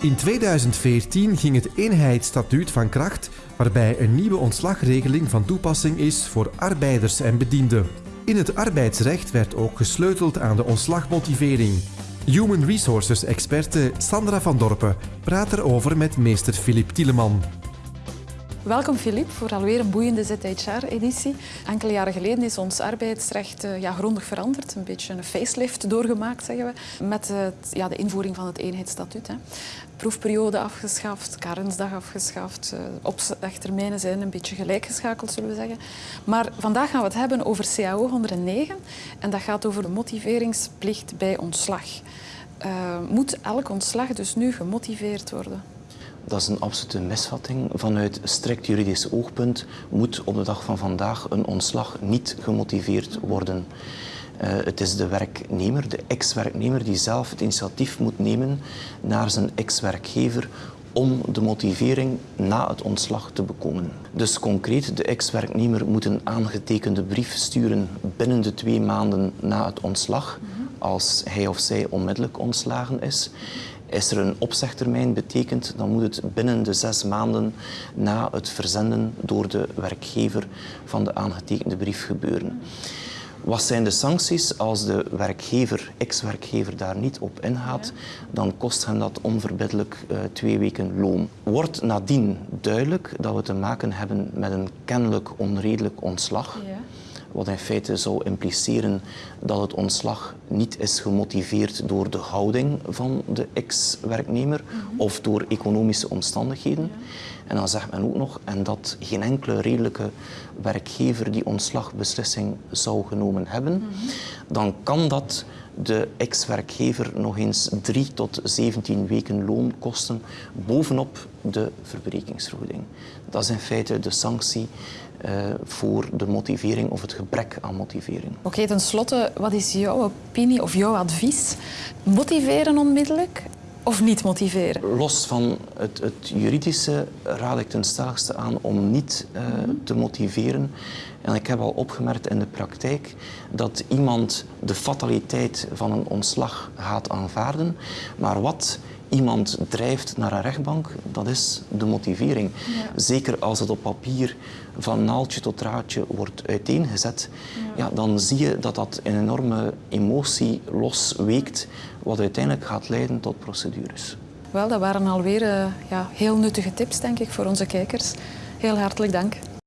In 2014 ging het eenheidsstatuut van kracht, waarbij een nieuwe ontslagregeling van toepassing is voor arbeiders en bedienden. In het arbeidsrecht werd ook gesleuteld aan de ontslagmotivering. Human Resources experte Sandra van Dorpen praat erover met meester Filip Tieleman. Welkom Filip voor alweer een boeiende ZHR-editie. Enkele jaren geleden is ons arbeidsrecht uh, ja, grondig veranderd. Een beetje een facelift doorgemaakt, zeggen we. Met uh, ja, de invoering van het eenheidsstatuut. Hè. Proefperiode afgeschaft, karensdag afgeschaft. Uh, opzegtermijnen zijn een beetje gelijkgeschakeld, zullen we zeggen. Maar vandaag gaan we het hebben over CAO 109. En dat gaat over de motiveringsplicht bij ontslag. moet elk ontslag dus nu gemotiveerd worden? Dat is een absolute misvatting. Vanuit strikt juridisch oogpunt moet op de dag van vandaag een ontslag niet gemotiveerd worden. Uh, het is de werknemer, de ex-werknemer, die zelf het initiatief moet nemen naar zijn ex-werkgever om de motivering na het ontslag te bekomen. Dus concreet, de ex-werknemer moet een aangetekende brief sturen binnen de twee maanden na het ontslag, als hij of zij onmiddellijk ontslagen is. Is er een opzegtermijn betekent, dan moet het binnen de zes maanden na het verzenden door de werkgever van de aangetekende brief gebeuren. Wat zijn de sancties als de werkgever, ex-werkgever, daar niet op ingaat? Dan kost hem dat onverbiddelijk uh, twee weken loon. Wordt nadien duidelijk dat we te maken hebben met een kennelijk onredelijk ontslag, wat in feite zou impliceren dat het ontslag niet is gemotiveerd door de houding van de ex-werknemer mhm. of door economische omstandigheden. En dan zegt men ook nog, en dat geen enkele redelijke werkgever die ontslagbeslissing zou genomen hebben, mhm. dan kan dat de ex-werkgever nog eens 3 tot 17 weken loon kosten bovenop de verbrekingsvergoeding. Dat is in feite de sanctie uh, voor de motivering of het gebrek aan motivering. Oké, okay, tenslotte, wat is jouw opinie of jouw advies? Motiveren onmiddellijk of niet motiveren? Los van het, het juridische raad ik ten stelligste aan om niet uh, te motiveren. En ik heb al opgemerkt in de praktijk dat iemand de fataliteit van een ontslag gaat aanvaarden, maar wat iemand drijft naar een rechtbank, dat is de motivering. Ja. Zeker als het op papier van naaldje tot draadje wordt uiteengezet, ja. ja. dan zie je dat dat een enorme emotie losweekt, wat uiteindelijk gaat leiden tot procedures. Wel, dat waren alweer uh, ja, heel nuttige tips, denk ik, voor onze kijkers. Heel hartelijk dank.